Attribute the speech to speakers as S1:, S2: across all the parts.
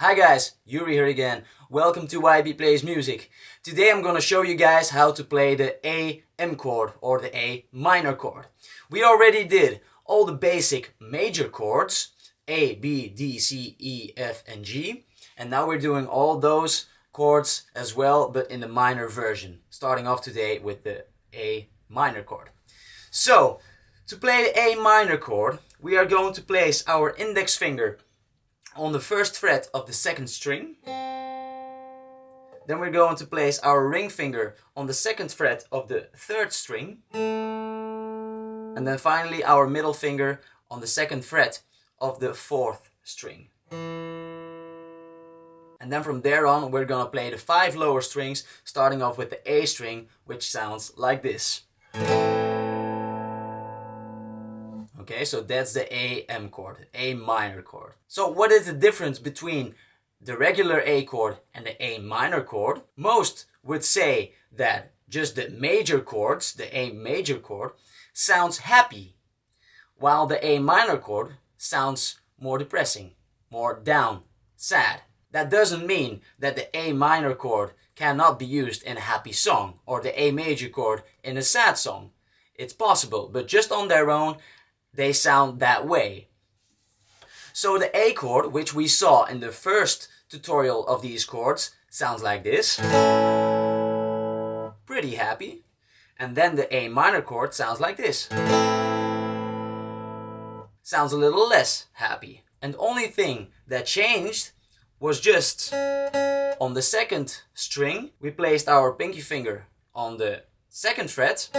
S1: Hi guys, Yuri here again. Welcome to YB Plays Music. Today I'm gonna show you guys how to play the A M chord or the A minor chord. We already did all the basic major chords A, B, D, C, E, F and G and now we're doing all those chords as well but in the minor version. Starting off today with the A minor chord. So, to play the A minor chord we are going to place our index finger on the first fret of the second string. Then we're going to place our ring finger on the second fret of the third string. And then finally our middle finger on the second fret of the fourth string. And then from there on we're gonna play the five lower strings starting off with the A string which sounds like this. Okay, so that's the A M chord, A minor chord. So what is the difference between the regular A chord and the A minor chord? Most would say that just the major chords, the A major chord, sounds happy, while the A minor chord sounds more depressing, more down, sad. That doesn't mean that the A minor chord cannot be used in a happy song or the A major chord in a sad song. It's possible, but just on their own, they sound that way. So the A chord, which we saw in the first tutorial of these chords, sounds like this. Pretty happy. And then the A minor chord sounds like this. Sounds a little less happy. And the only thing that changed was just on the second string, we placed our pinky finger on the second fret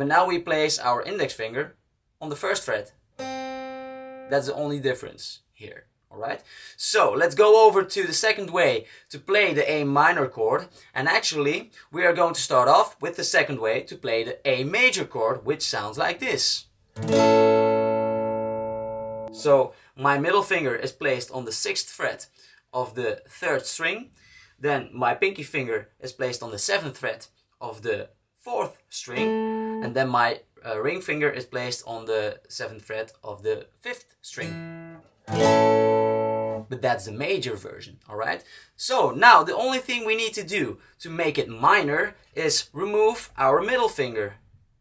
S1: but now we place our index finger on the first fret. That's the only difference here. Alright, so let's go over to the second way to play the A minor chord and actually we are going to start off with the second way to play the A major chord which sounds like this. So my middle finger is placed on the sixth fret of the third string then my pinky finger is placed on the seventh fret of the fourth string and then my uh, ring finger is placed on the seventh fret of the fifth string. But that's the major version, alright? So now the only thing we need to do to make it minor is remove our middle finger.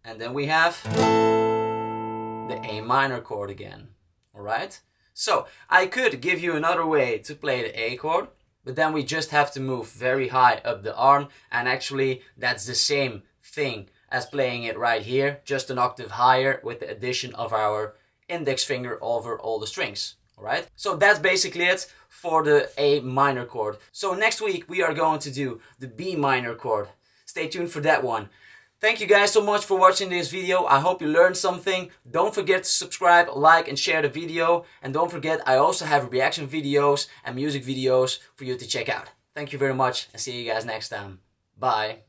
S1: And then we have the A minor chord again, alright? So I could give you another way to play the A chord, but then we just have to move very high up the arm and actually that's the same thing as playing it right here, just an octave higher with the addition of our index finger over all the strings. Alright, so that's basically it for the A minor chord. So next week we are going to do the B minor chord. Stay tuned for that one. Thank you guys so much for watching this video. I hope you learned something. Don't forget to subscribe, like and share the video. And don't forget I also have reaction videos and music videos for you to check out. Thank you very much and see you guys next time. Bye.